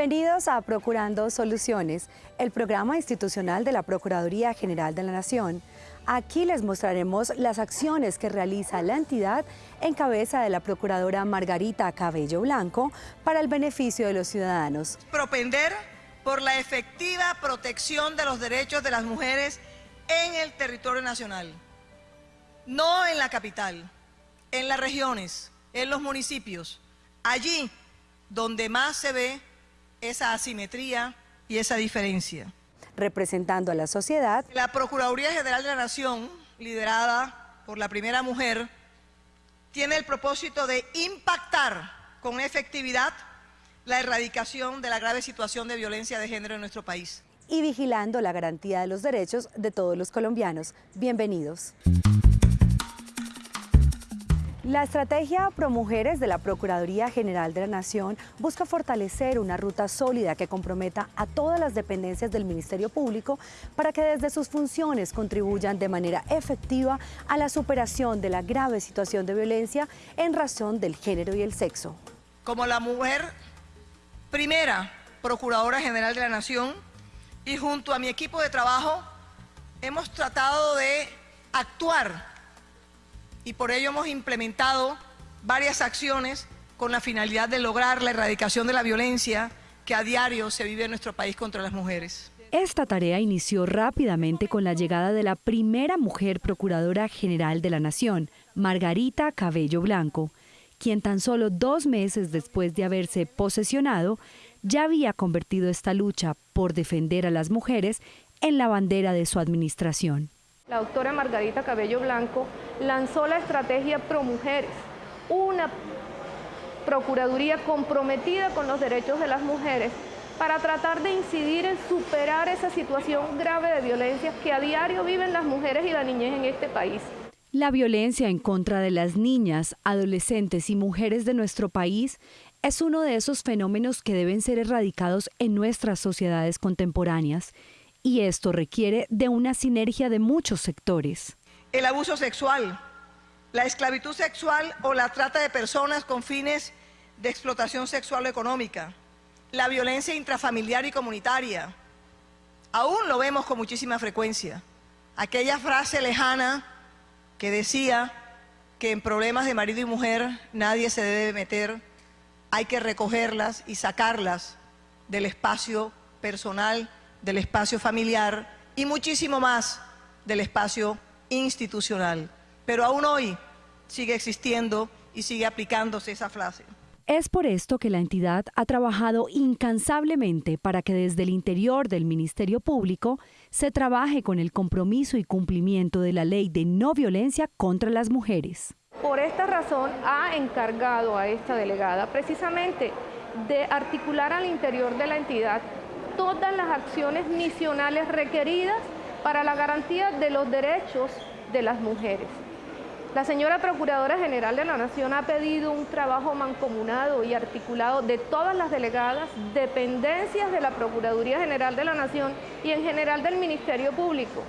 Bienvenidos a Procurando Soluciones, el programa institucional de la Procuraduría General de la Nación. Aquí les mostraremos las acciones que realiza la entidad en cabeza de la Procuradora Margarita Cabello Blanco para el beneficio de los ciudadanos. Propender por la efectiva protección de los derechos de las mujeres en el territorio nacional, no en la capital, en las regiones, en los municipios, allí donde más se ve esa asimetría y esa diferencia. Representando a la sociedad, la Procuraduría General de la Nación, liderada por la primera mujer, tiene el propósito de impactar con efectividad la erradicación de la grave situación de violencia de género en nuestro país. Y vigilando la garantía de los derechos de todos los colombianos. Bienvenidos. La estrategia ProMujeres de la Procuraduría General de la Nación busca fortalecer una ruta sólida que comprometa a todas las dependencias del Ministerio Público para que desde sus funciones contribuyan de manera efectiva a la superación de la grave situación de violencia en razón del género y el sexo. Como la mujer primera Procuradora General de la Nación y junto a mi equipo de trabajo hemos tratado de actuar y por ello hemos implementado varias acciones con la finalidad de lograr la erradicación de la violencia que a diario se vive en nuestro país contra las mujeres. Esta tarea inició rápidamente con la llegada de la primera mujer Procuradora General de la Nación, Margarita Cabello Blanco, quien tan solo dos meses después de haberse posesionado, ya había convertido esta lucha por defender a las mujeres en la bandera de su administración la doctora Margarita Cabello Blanco lanzó la estrategia ProMujeres, una procuraduría comprometida con los derechos de las mujeres para tratar de incidir en superar esa situación grave de violencia que a diario viven las mujeres y la niñez en este país. La violencia en contra de las niñas, adolescentes y mujeres de nuestro país es uno de esos fenómenos que deben ser erradicados en nuestras sociedades contemporáneas y esto requiere de una sinergia de muchos sectores. El abuso sexual, la esclavitud sexual o la trata de personas con fines de explotación sexual o económica, la violencia intrafamiliar y comunitaria. Aún lo vemos con muchísima frecuencia. Aquella frase lejana que decía que en problemas de marido y mujer nadie se debe meter, hay que recogerlas y sacarlas del espacio personal del espacio familiar y muchísimo más del espacio institucional. Pero aún hoy sigue existiendo y sigue aplicándose esa frase. Es por esto que la entidad ha trabajado incansablemente para que desde el interior del Ministerio Público se trabaje con el compromiso y cumplimiento de la ley de no violencia contra las mujeres. Por esta razón ha encargado a esta delegada precisamente de articular al interior de la entidad todas las acciones misionales requeridas para la garantía de los derechos de las mujeres. La señora Procuradora General de la Nación ha pedido un trabajo mancomunado y articulado de todas las delegadas, dependencias de la Procuraduría General de la Nación y en general del Ministerio Público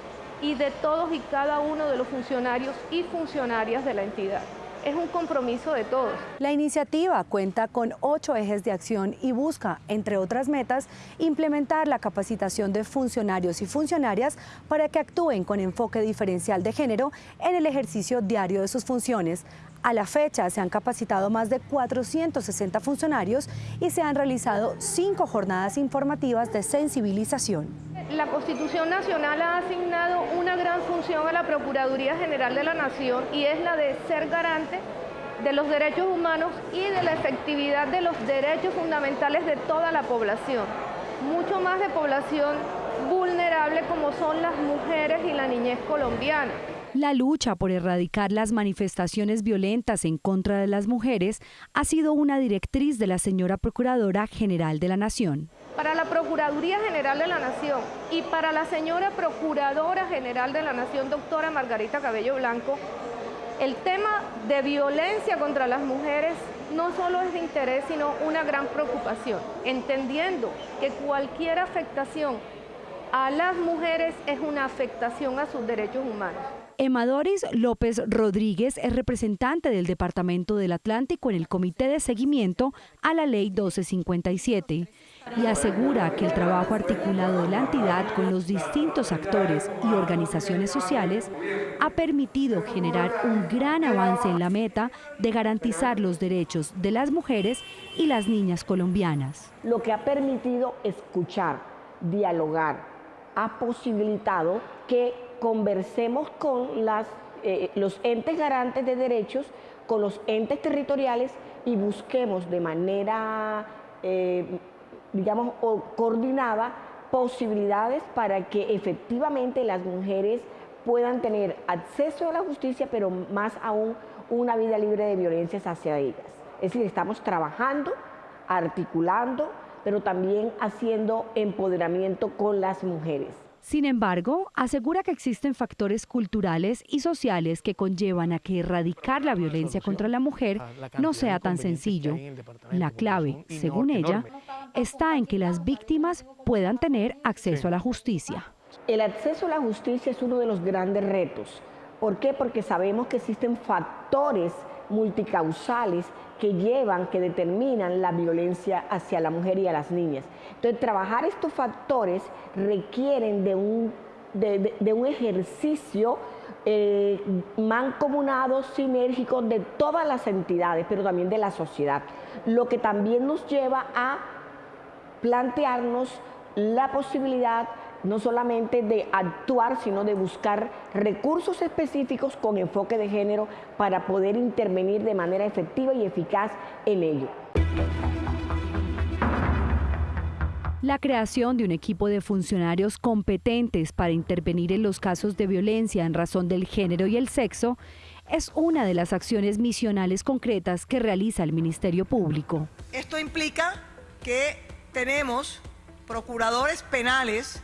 y de todos y cada uno de los funcionarios y funcionarias de la entidad es un compromiso de todos. La iniciativa cuenta con ocho ejes de acción y busca, entre otras metas, implementar la capacitación de funcionarios y funcionarias para que actúen con enfoque diferencial de género en el ejercicio diario de sus funciones. A la fecha se han capacitado más de 460 funcionarios y se han realizado cinco jornadas informativas de sensibilización la Constitución Nacional ha asignado una gran función a la Procuraduría General de la Nación y es la de ser garante de los derechos humanos y de la efectividad de los derechos fundamentales de toda la población, mucho más de población vulnerable como son las mujeres y la niñez colombiana. La lucha por erradicar las manifestaciones violentas en contra de las mujeres ha sido una directriz de la señora Procuradora General de la Nación. Para la Procuraduría General de la Nación y para la señora Procuradora General de la Nación, doctora Margarita Cabello Blanco, el tema de violencia contra las mujeres no solo es de interés, sino una gran preocupación, entendiendo que cualquier afectación a las mujeres es una afectación a sus derechos humanos. Emadoris López Rodríguez es representante del Departamento del Atlántico en el Comité de Seguimiento a la Ley 1257 y asegura que el trabajo articulado de la entidad con los distintos actores y organizaciones sociales ha permitido generar un gran avance en la meta de garantizar los derechos de las mujeres y las niñas colombianas. Lo que ha permitido escuchar, dialogar, ha posibilitado que conversemos con eh, los entes garantes de derechos, con los entes territoriales y busquemos de manera, eh, digamos, coordinada posibilidades para que efectivamente las mujeres puedan tener acceso a la justicia, pero más aún una vida libre de violencias hacia ellas. Es decir, estamos trabajando, articulando, pero también haciendo empoderamiento con las mujeres. Sin embargo, asegura que existen factores culturales y sociales que conllevan a que erradicar la violencia contra la mujer no sea tan sencillo. La clave, según ella, está en que las víctimas puedan tener acceso a la justicia. El acceso a la justicia es uno de los grandes retos. ¿Por qué? Porque sabemos que existen factores multicausales que llevan, que determinan la violencia hacia la mujer y a las niñas. Entonces, trabajar estos factores requieren de un, de, un ejercicio eh, mancomunado, sinérgico de todas las entidades, pero también de la sociedad, lo que también nos lleva a plantearnos la posibilidad no solamente de actuar, sino de buscar recursos específicos con enfoque de género para poder intervenir de manera efectiva y eficaz en ello. La creación de un equipo de funcionarios competentes para intervenir en los casos de violencia en razón del género y el sexo es una de las acciones misionales concretas que realiza el Ministerio Público. Esto implica que tenemos procuradores penales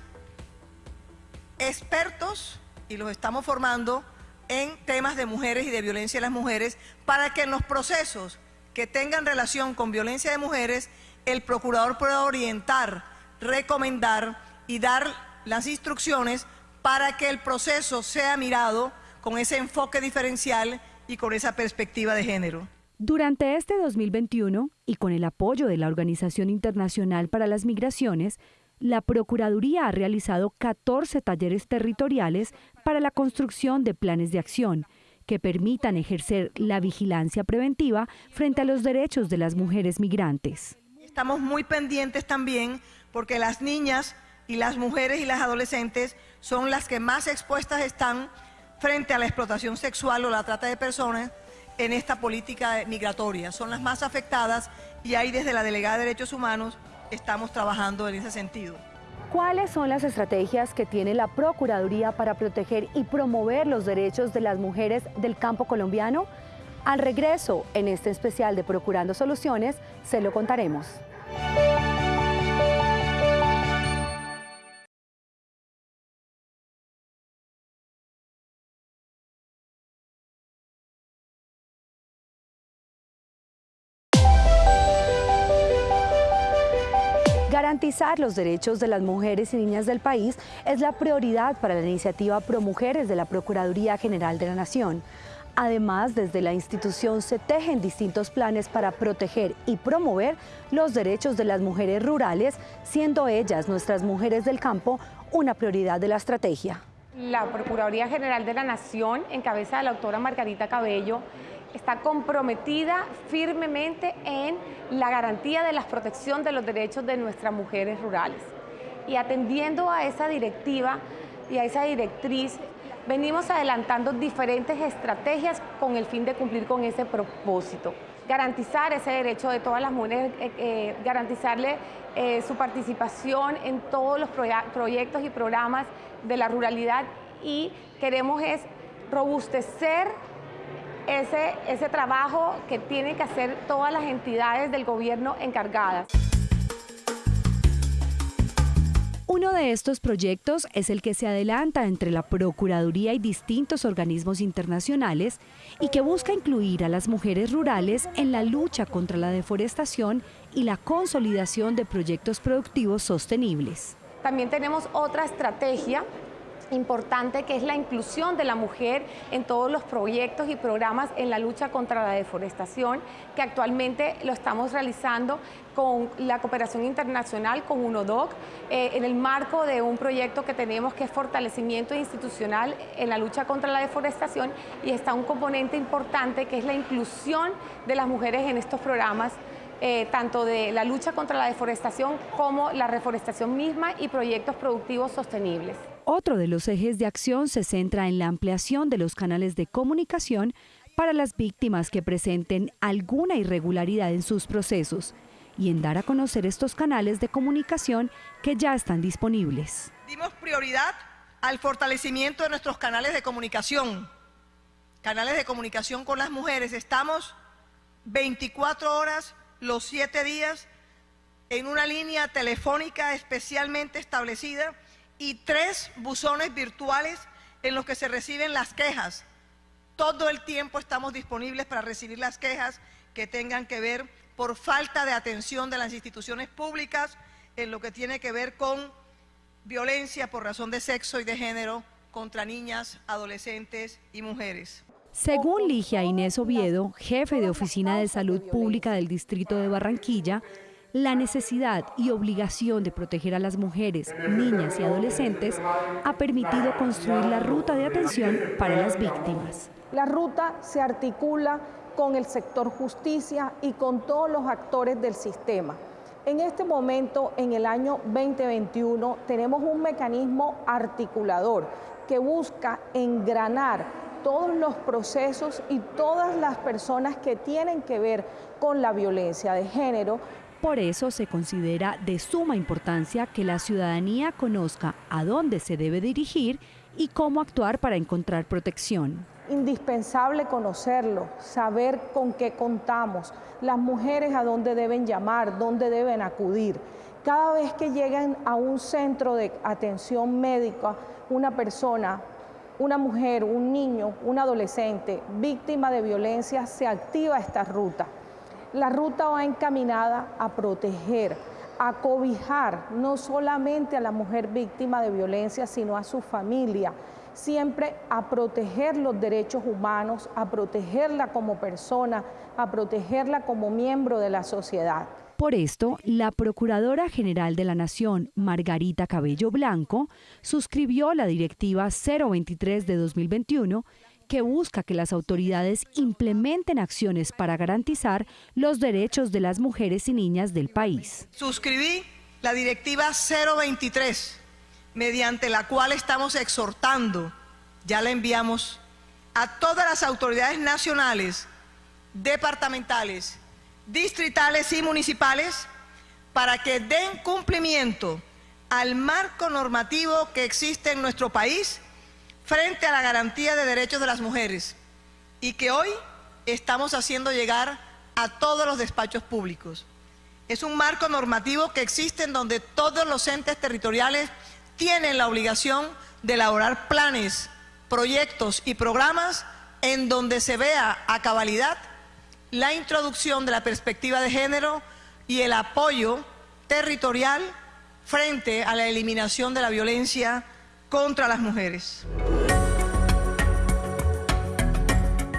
expertos y los estamos formando en temas de mujeres y de violencia de las mujeres para que en los procesos que tengan relación con violencia de mujeres, el procurador pueda orientar, recomendar y dar las instrucciones para que el proceso sea mirado con ese enfoque diferencial y con esa perspectiva de género. Durante este 2021, y con el apoyo de la Organización Internacional para las Migraciones, la Procuraduría ha realizado 14 talleres territoriales para la construcción de planes de acción que permitan ejercer la vigilancia preventiva frente a los derechos de las mujeres migrantes. Estamos muy pendientes también porque las niñas y las mujeres y las adolescentes son las que más expuestas están frente a la explotación sexual o la trata de personas en esta política migratoria. Son las más afectadas y ahí desde la Delegada de Derechos Humanos estamos trabajando en ese sentido. ¿Cuáles son las estrategias que tiene la Procuraduría para proteger y promover los derechos de las mujeres del campo colombiano? Al regreso, en este especial de Procurando Soluciones, se lo contaremos. Garantizar los derechos de las mujeres y niñas del país es la prioridad para la iniciativa Pro Mujeres de la Procuraduría General de la Nación. Además, desde la institución se tejen distintos planes para proteger y promover los derechos de las mujeres rurales, siendo ellas, nuestras mujeres del campo, una prioridad de la estrategia. La Procuraduría General de la Nación, en cabeza de la autora Margarita Cabello, está comprometida firmemente en la garantía de la protección de los derechos de nuestras mujeres rurales. Y atendiendo a esa directiva y a esa directriz, venimos adelantando diferentes estrategias con el fin de cumplir con ese propósito. Garantizar ese derecho de todas las mujeres, eh, eh, garantizarle eh, su participación en todos los proyectos y programas de la ruralidad y queremos es robustecer ese, ese trabajo que tienen que hacer todas las entidades del gobierno encargadas. Uno de estos proyectos es el que se adelanta entre la Procuraduría y distintos organismos internacionales y que busca incluir a las mujeres rurales en la lucha contra la deforestación y la consolidación de proyectos productivos sostenibles. También tenemos otra estrategia importante que es la inclusión de la mujer en todos los proyectos y programas en la lucha contra la deforestación, que actualmente lo estamos realizando con la cooperación internacional, con UNODOC, eh, en el marco de un proyecto que tenemos que es fortalecimiento institucional en la lucha contra la deforestación y está un componente importante que es la inclusión de las mujeres en estos programas eh, tanto de la lucha contra la deforestación como la reforestación misma y proyectos productivos sostenibles. Otro de los ejes de acción se centra en la ampliación de los canales de comunicación para las víctimas que presenten alguna irregularidad en sus procesos y en dar a conocer estos canales de comunicación que ya están disponibles. Dimos prioridad al fortalecimiento de nuestros canales de comunicación, canales de comunicación con las mujeres. Estamos 24 horas los siete días en una línea telefónica especialmente establecida y tres buzones virtuales en los que se reciben las quejas. Todo el tiempo estamos disponibles para recibir las quejas que tengan que ver por falta de atención de las instituciones públicas en lo que tiene que ver con violencia por razón de sexo y de género contra niñas, adolescentes y mujeres. Según Ligia Inés Oviedo, jefe de Oficina de Salud Pública del Distrito de Barranquilla, la necesidad y obligación de proteger a las mujeres, niñas y adolescentes ha permitido construir la ruta de atención para las víctimas. La ruta se articula con el sector justicia y con todos los actores del sistema. En este momento, en el año 2021, tenemos un mecanismo articulador que busca engranar todos los procesos y todas las personas que tienen que ver con la violencia de género. Por eso se considera de suma importancia que la ciudadanía conozca a dónde se debe dirigir y cómo actuar para encontrar protección. Indispensable conocerlo, saber con qué contamos, las mujeres a dónde deben llamar, dónde deben acudir. Cada vez que llegan a un centro de atención médica, una persona una mujer, un niño, un adolescente víctima de violencia, se activa esta ruta. La ruta va encaminada a proteger, a cobijar no solamente a la mujer víctima de violencia, sino a su familia, siempre a proteger los derechos humanos, a protegerla como persona, a protegerla como miembro de la sociedad. Por esto, la Procuradora General de la Nación, Margarita Cabello Blanco, suscribió la Directiva 023 de 2021 que busca que las autoridades implementen acciones para garantizar los derechos de las mujeres y niñas del país. Suscribí la Directiva 023, mediante la cual estamos exhortando, ya la enviamos, a todas las autoridades nacionales, departamentales distritales y municipales para que den cumplimiento al marco normativo que existe en nuestro país frente a la garantía de derechos de las mujeres y que hoy estamos haciendo llegar a todos los despachos públicos. Es un marco normativo que existe en donde todos los entes territoriales tienen la obligación de elaborar planes, proyectos y programas en donde se vea a cabalidad la introducción de la perspectiva de género y el apoyo territorial frente a la eliminación de la violencia contra las mujeres.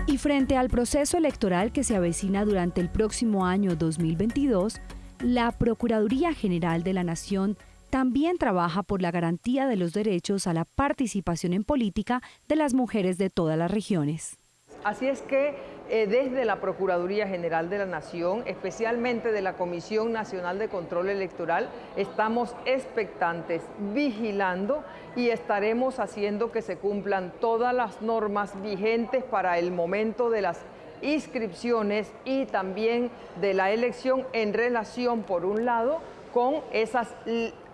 Y frente al proceso electoral que se avecina durante el próximo año 2022, la Procuraduría General de la Nación también trabaja por la garantía de los derechos a la participación en política de las mujeres de todas las regiones. Así es que eh, desde la Procuraduría General de la Nación, especialmente de la Comisión Nacional de Control Electoral, estamos expectantes, vigilando y estaremos haciendo que se cumplan todas las normas vigentes para el momento de las inscripciones y también de la elección en relación, por un lado, con esas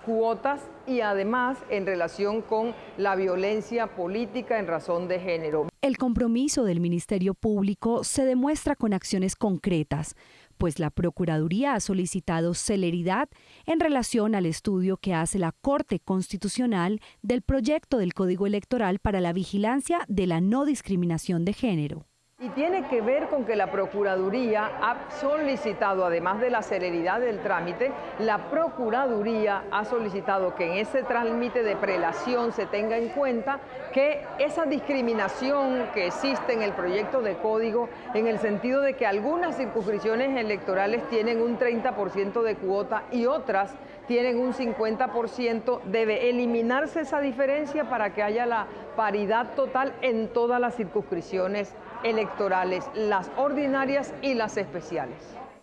cuotas y además en relación con la violencia política en razón de género. El compromiso del Ministerio Público se demuestra con acciones concretas, pues la Procuraduría ha solicitado celeridad en relación al estudio que hace la Corte Constitucional del proyecto del Código Electoral para la vigilancia de la no discriminación de género. Y tiene que ver con que la Procuraduría ha solicitado, además de la celeridad del trámite, la Procuraduría ha solicitado que en ese trámite de prelación se tenga en cuenta que esa discriminación que existe en el proyecto de código, en el sentido de que algunas circunscripciones electorales tienen un 30% de cuota y otras tienen un 50%, debe eliminarse esa diferencia para que haya la paridad total en todas las circunscripciones las ordinarias y las especiales.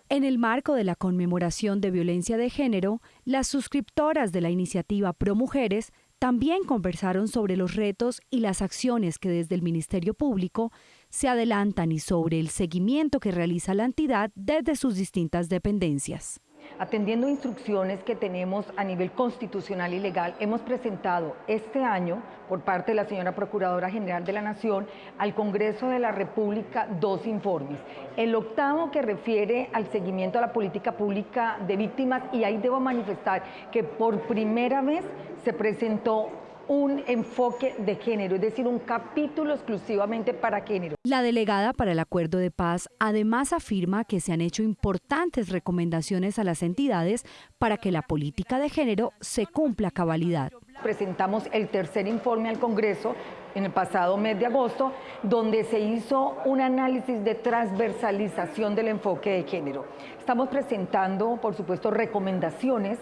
En el marco de la conmemoración de violencia de género, las suscriptoras de la iniciativa Pro Mujeres también conversaron sobre los retos y las acciones que desde el Ministerio Público se adelantan y sobre el seguimiento que realiza la entidad desde sus distintas dependencias. Atendiendo instrucciones que tenemos a nivel constitucional y legal, hemos presentado este año, por parte de la señora Procuradora General de la Nación, al Congreso de la República dos informes. El octavo que refiere al seguimiento a la política pública de víctimas y ahí debo manifestar que por primera vez se presentó un enfoque de género, es decir, un capítulo exclusivamente para género. La delegada para el Acuerdo de Paz además afirma que se han hecho importantes recomendaciones a las entidades para que la política de género se cumpla a cabalidad. Presentamos el tercer informe al Congreso en el pasado mes de agosto, donde se hizo un análisis de transversalización del enfoque de género. Estamos presentando, por supuesto, recomendaciones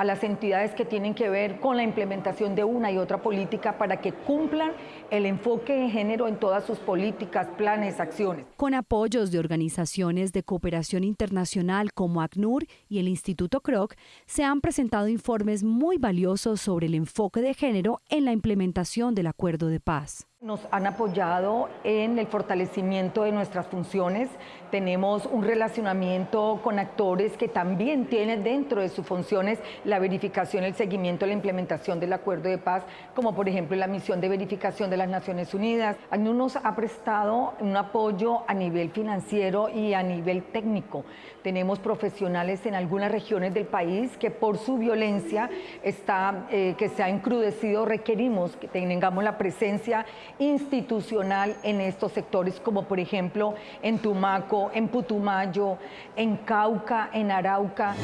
a las entidades que tienen que ver con la implementación de una y otra política para que cumplan el enfoque de género en todas sus políticas, planes, acciones. Con apoyos de organizaciones de cooperación internacional como ACNUR y el Instituto Kroc, se han presentado informes muy valiosos sobre el enfoque de género en la implementación del acuerdo de paz. Nos han apoyado en el fortalecimiento de nuestras funciones. Tenemos un relacionamiento con actores que también tienen dentro de sus funciones la verificación, el seguimiento, la implementación del acuerdo de paz, como por ejemplo la misión de verificación de las Naciones Unidas. ACNUR nos ha prestado un apoyo a nivel financiero y a nivel técnico. Tenemos profesionales en algunas regiones del país que por su violencia está, eh, que se ha encrudecido, requerimos que tengamos la presencia institucional en estos sectores, como por ejemplo en Tumaco, en Putumayo, en Cauca, en Arauca.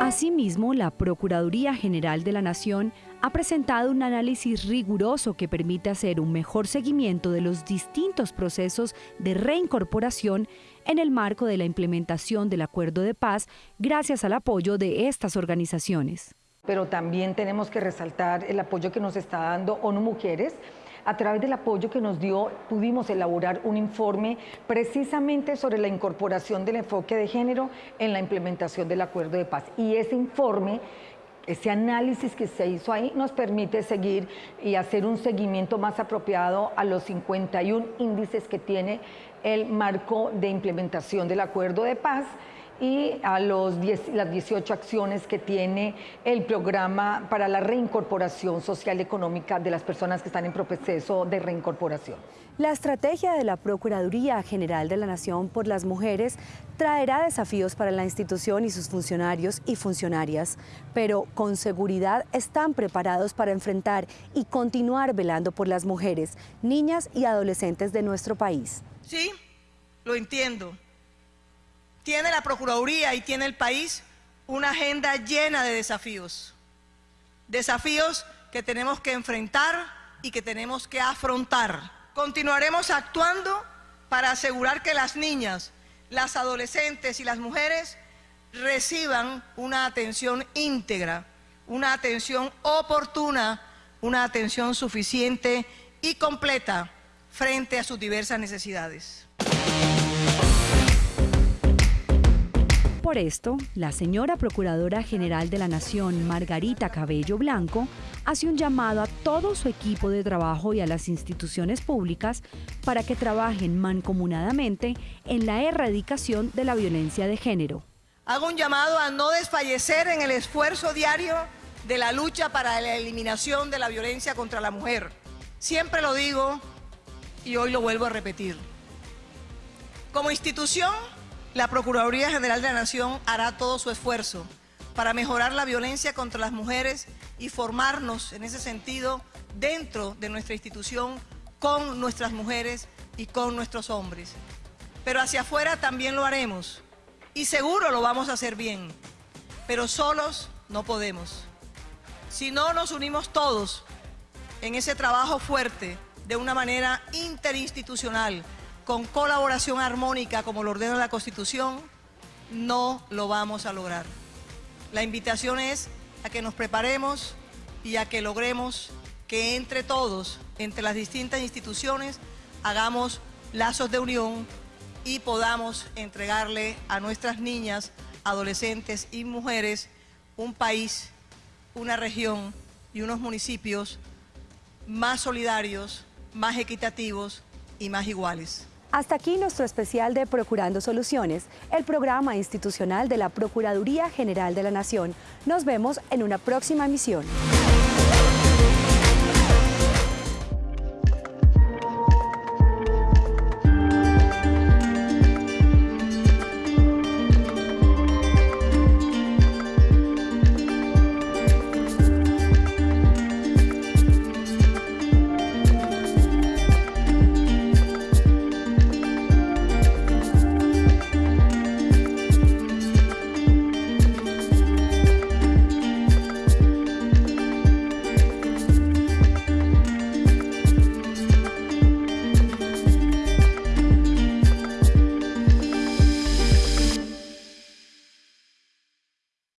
Asimismo, la Procuraduría General de la Nación ha presentado un análisis riguroso que permite hacer un mejor seguimiento de los distintos procesos de reincorporación en el marco de la implementación del acuerdo de paz gracias al apoyo de estas organizaciones pero también tenemos que resaltar el apoyo que nos está dando ONU Mujeres. A través del apoyo que nos dio, pudimos elaborar un informe precisamente sobre la incorporación del enfoque de género en la implementación del acuerdo de paz. Y ese informe ese análisis que se hizo ahí nos permite seguir y hacer un seguimiento más apropiado a los 51 índices que tiene el marco de implementación del acuerdo de paz y a los las 18 acciones que tiene el programa para la reincorporación social y económica de las personas que están en proceso de reincorporación. La estrategia de la Procuraduría General de la Nación por las Mujeres traerá desafíos para la institución y sus funcionarios y funcionarias, pero con seguridad están preparados para enfrentar y continuar velando por las mujeres, niñas y adolescentes de nuestro país. Sí, lo entiendo tiene la Procuraduría y tiene el país una agenda llena de desafíos. Desafíos que tenemos que enfrentar y que tenemos que afrontar. Continuaremos actuando para asegurar que las niñas, las adolescentes y las mujeres reciban una atención íntegra, una atención oportuna, una atención suficiente y completa frente a sus diversas necesidades. Por esto, la señora Procuradora General de la Nación, Margarita Cabello Blanco, hace un llamado a todo su equipo de trabajo y a las instituciones públicas para que trabajen mancomunadamente en la erradicación de la violencia de género. Hago un llamado a no desfallecer en el esfuerzo diario de la lucha para la eliminación de la violencia contra la mujer. Siempre lo digo y hoy lo vuelvo a repetir. Como institución, la Procuraduría General de la Nación hará todo su esfuerzo para mejorar la violencia contra las mujeres y formarnos en ese sentido dentro de nuestra institución con nuestras mujeres y con nuestros hombres. Pero hacia afuera también lo haremos y seguro lo vamos a hacer bien, pero solos no podemos. Si no nos unimos todos en ese trabajo fuerte de una manera interinstitucional, con colaboración armónica como lo ordena la Constitución, no lo vamos a lograr. La invitación es a que nos preparemos y a que logremos que entre todos, entre las distintas instituciones, hagamos lazos de unión y podamos entregarle a nuestras niñas, adolescentes y mujeres un país, una región y unos municipios más solidarios, más equitativos y más iguales. Hasta aquí nuestro especial de Procurando Soluciones, el programa institucional de la Procuraduría General de la Nación. Nos vemos en una próxima emisión.